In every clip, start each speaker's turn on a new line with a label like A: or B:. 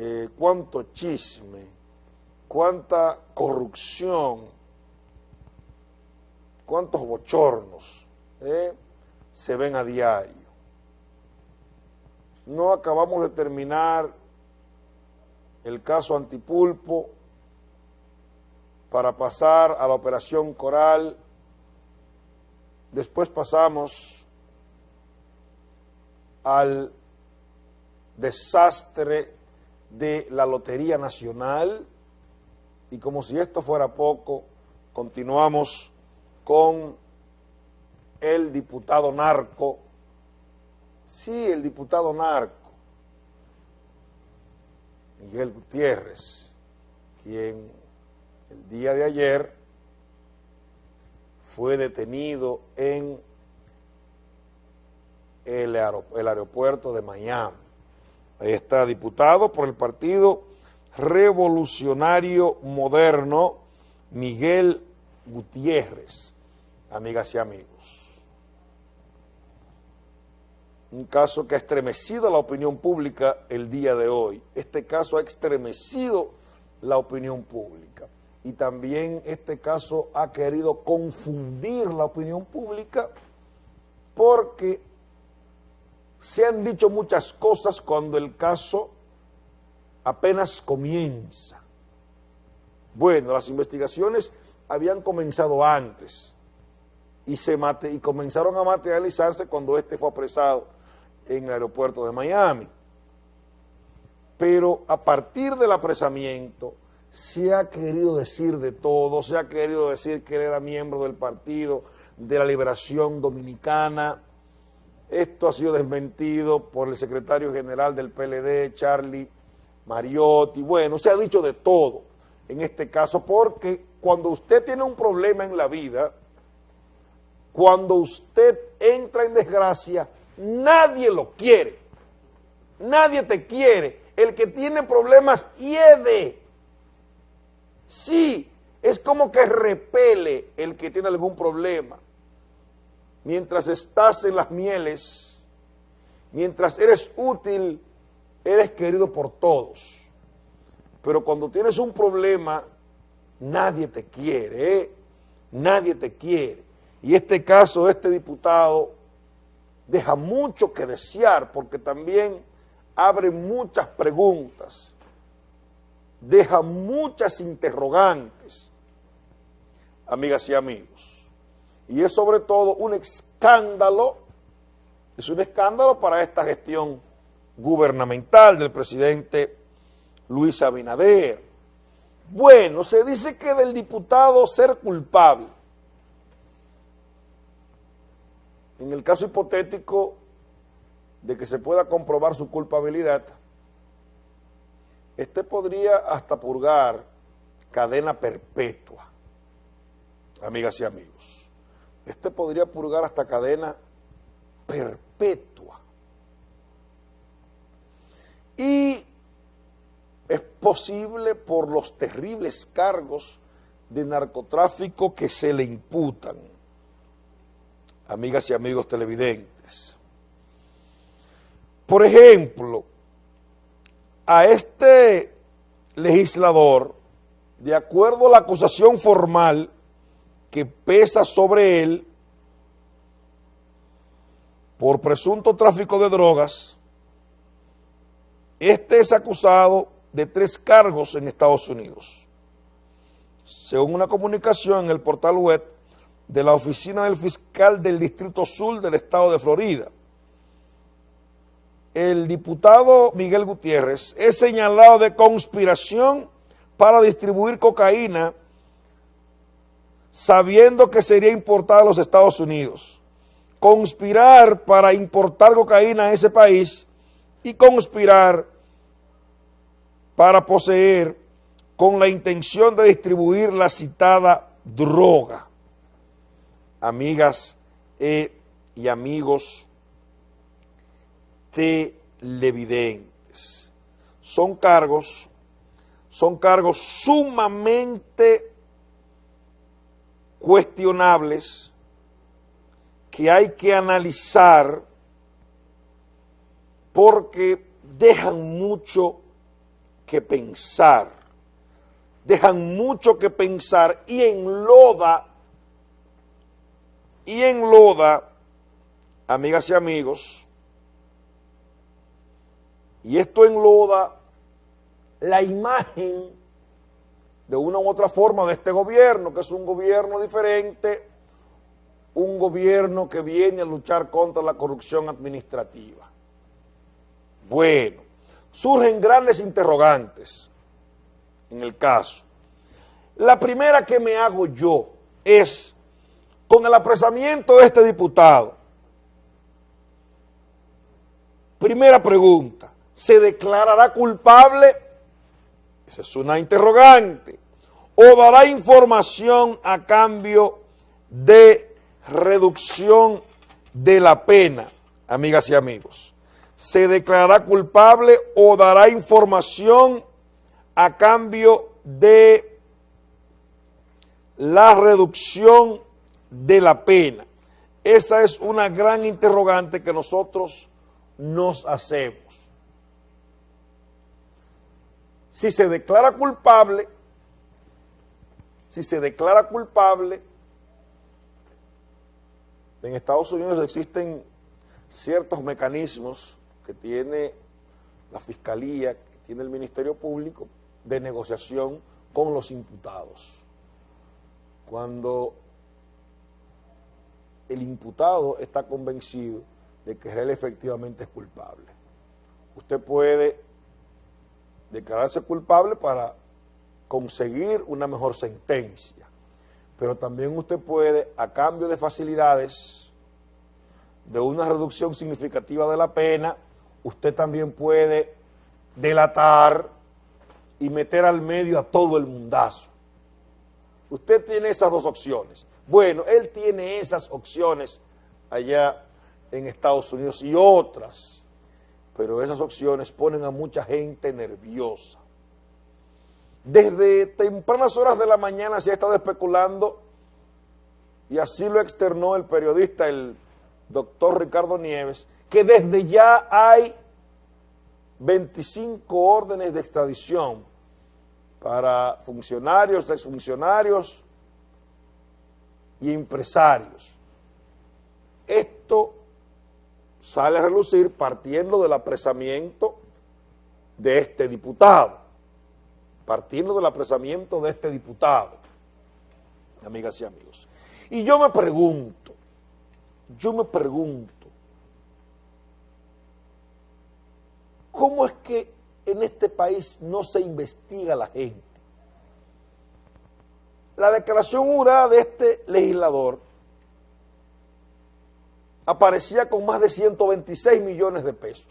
A: eh, cuánto chisme, cuánta corrupción, cuántos bochornos eh, se ven a diario. No acabamos de terminar el caso Antipulpo para pasar a la operación Coral. Después pasamos al desastre de la Lotería Nacional y como si esto fuera poco, continuamos con el diputado narco, sí, el diputado narco, Miguel Gutiérrez, quien el día de ayer fue detenido en el, aeropuerto de Miami. Ahí está, diputado por el Partido Revolucionario Moderno, Miguel Gutiérrez, amigas y amigos. Un caso que ha estremecido la opinión pública el día de hoy. Este caso ha estremecido la opinión pública. Y también este caso ha querido confundir la opinión pública porque se han dicho muchas cosas cuando el caso apenas comienza. Bueno, las investigaciones habían comenzado antes y, se mate, y comenzaron a materializarse cuando este fue apresado en el aeropuerto de Miami. Pero a partir del apresamiento se ha querido decir de todo, se ha querido decir que él era miembro del Partido de la Liberación Dominicana. Esto ha sido desmentido por el secretario general del PLD, Charlie Mariotti. Bueno, se ha dicho de todo en este caso porque cuando usted tiene un problema en la vida, cuando usted entra en desgracia, Nadie lo quiere. Nadie te quiere. El que tiene problemas hiede. Sí, es como que repele el que tiene algún problema. Mientras estás en las mieles, mientras eres útil, eres querido por todos. Pero cuando tienes un problema, nadie te quiere, ¿eh? Nadie te quiere. Y este caso, este diputado deja mucho que desear porque también abre muchas preguntas, deja muchas interrogantes, amigas y amigos. Y es sobre todo un escándalo, es un escándalo para esta gestión gubernamental del presidente Luis Abinader. Bueno, se dice que del diputado ser culpable en el caso hipotético de que se pueda comprobar su culpabilidad, este podría hasta purgar cadena perpetua, amigas y amigos. Este podría purgar hasta cadena perpetua. Y es posible por los terribles cargos de narcotráfico que se le imputan amigas y amigos televidentes. Por ejemplo, a este legislador, de acuerdo a la acusación formal que pesa sobre él por presunto tráfico de drogas, este es acusado de tres cargos en Estados Unidos. Según una comunicación en el portal web de la Oficina del Fiscal del Distrito Sur del Estado de Florida. El diputado Miguel Gutiérrez es señalado de conspiración para distribuir cocaína sabiendo que sería importada a los Estados Unidos. Conspirar para importar cocaína a ese país y conspirar para poseer con la intención de distribuir la citada droga amigas eh, y amigos televidentes. Son cargos, son cargos sumamente cuestionables que hay que analizar porque dejan mucho que pensar, dejan mucho que pensar y enloda, y enloda, amigas y amigos, y esto enloda la imagen de una u otra forma de este gobierno, que es un gobierno diferente, un gobierno que viene a luchar contra la corrupción administrativa. Bueno, surgen grandes interrogantes en el caso. La primera que me hago yo es, con el apresamiento de este diputado, primera pregunta, ¿se declarará culpable? Esa es una interrogante. ¿O dará información a cambio de reducción de la pena, amigas y amigos? ¿Se declarará culpable o dará información a cambio de la reducción de la pena? Esa es una gran interrogante que nosotros nos hacemos. Si se declara culpable, si se declara culpable, en Estados Unidos existen ciertos mecanismos que tiene la Fiscalía, que tiene el Ministerio Público, de negociación con los imputados. Cuando el imputado está convencido de que él efectivamente es culpable. Usted puede declararse culpable para conseguir una mejor sentencia. Pero también usted puede, a cambio de facilidades, de una reducción significativa de la pena, usted también puede delatar y meter al medio a todo el mundazo. Usted tiene esas dos opciones. Bueno, él tiene esas opciones allá en Estados Unidos y otras pero esas opciones ponen a mucha gente nerviosa. Desde tempranas horas de la mañana se ha estado especulando, y así lo externó el periodista, el doctor Ricardo Nieves, que desde ya hay 25 órdenes de extradición para funcionarios, exfuncionarios y empresarios. Esto sale a relucir partiendo del apresamiento de este diputado, partiendo del apresamiento de este diputado, amigas y amigos. Y yo me pregunto, yo me pregunto, ¿cómo es que en este país no se investiga a la gente? La declaración jurada de este legislador aparecía con más de 126 millones de pesos.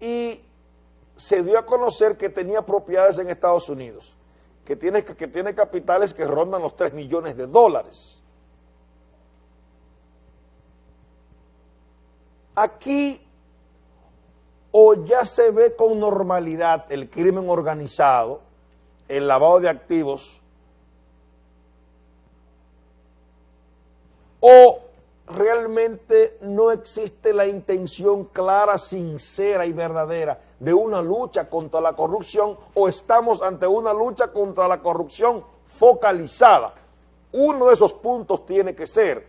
A: Y se dio a conocer que tenía propiedades en Estados Unidos, que tiene, que tiene capitales que rondan los 3 millones de dólares. Aquí o ya se ve con normalidad el crimen organizado, el lavado de activos, o realmente no existe la intención clara, sincera y verdadera de una lucha contra la corrupción o estamos ante una lucha contra la corrupción focalizada. Uno de esos puntos tiene que ser,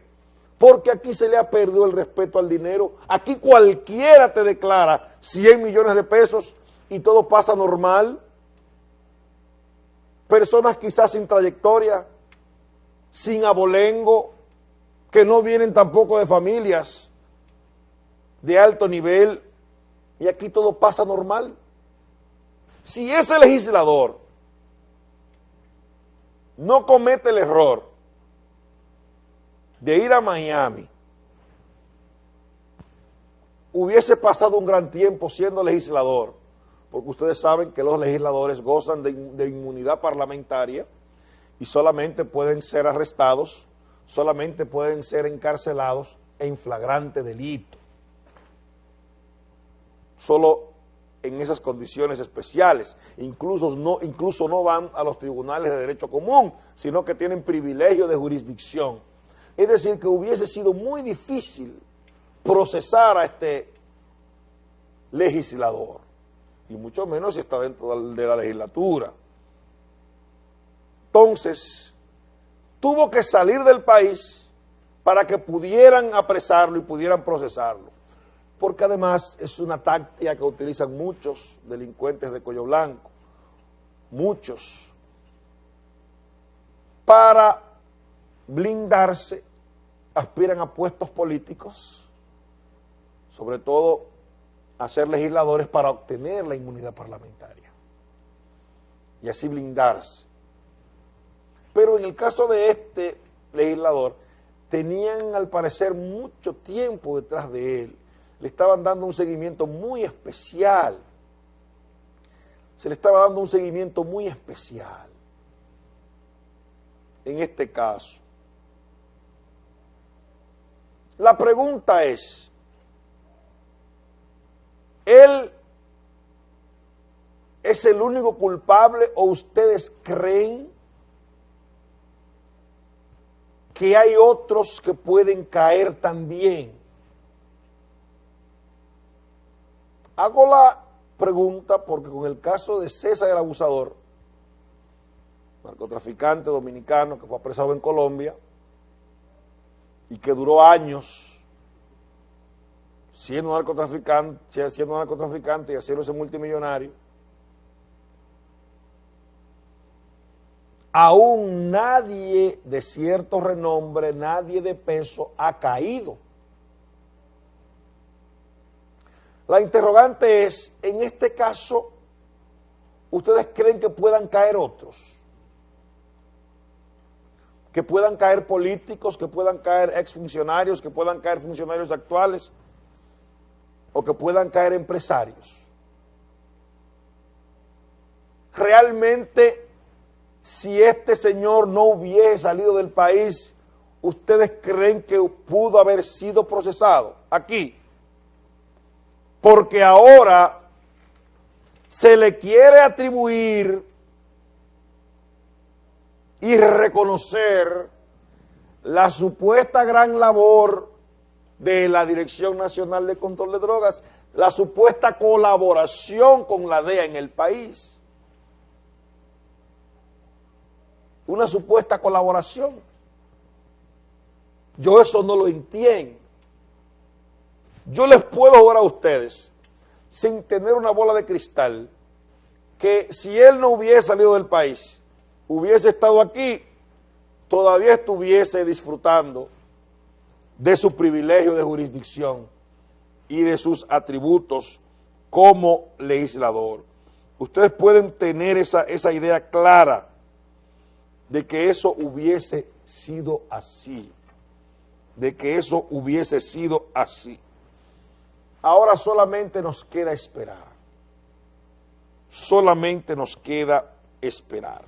A: porque aquí se le ha perdido el respeto al dinero, aquí cualquiera te declara 100 millones de pesos y todo pasa normal, personas quizás sin trayectoria, sin abolengo, que no vienen tampoco de familias de alto nivel y aquí todo pasa normal. Si ese legislador no comete el error de ir a Miami, hubiese pasado un gran tiempo siendo legislador, porque ustedes saben que los legisladores gozan de, inmunidad parlamentaria y solamente pueden ser arrestados solamente pueden ser encarcelados en flagrante delito. Solo en esas condiciones especiales. Incluso no, incluso no van a los tribunales de derecho común, sino que tienen privilegio de jurisdicción. Es decir, que hubiese sido muy difícil procesar a este legislador, y mucho menos si está dentro de la legislatura. Entonces, tuvo que salir del país para que pudieran apresarlo y pudieran procesarlo. Porque además es una táctica que utilizan muchos delincuentes de cuello blanco, muchos, para blindarse, aspiran a puestos políticos, sobre todo a ser legisladores para obtener la inmunidad parlamentaria y así blindarse. Pero en el caso de este legislador, tenían al parecer mucho tiempo detrás de él, le estaban dando un seguimiento muy especial, se le estaba dando un seguimiento muy especial. En este caso. La pregunta es, ¿él es el único culpable o ustedes creen que hay otros que pueden caer también? Hago la pregunta porque con el caso de César el abusador, narcotraficante dominicano que fue apresado en Colombia, y que duró años siendo narcotraficante, siendo narcotraficante y haciéndose multimillonario, aún nadie de cierto renombre, nadie de peso ha caído. La interrogante es, en este caso, ¿ustedes creen que puedan caer otros? que puedan caer políticos, que puedan caer exfuncionarios, que puedan caer funcionarios actuales o que puedan caer empresarios. Realmente, si este señor no hubiese salido del país, ¿ustedes creen que pudo haber sido procesado aquí? Porque ahora se le quiere atribuir y reconocer la supuesta gran labor de la Dirección Nacional de Control de Drogas, la supuesta colaboración con la DEA en el país. Una supuesta colaboración. Yo eso no lo entiendo. Yo les puedo jugar a ustedes, sin tener una bola de cristal, que si él no hubiese salido del país, hubiese estado aquí, todavía estuviese disfrutando de su privilegio de jurisdicción y de sus atributos como legislador. Ustedes pueden tener esa, esa idea clara de que eso hubiese sido así, de que eso hubiese sido así. Ahora solamente nos queda esperar, solamente nos queda esperar.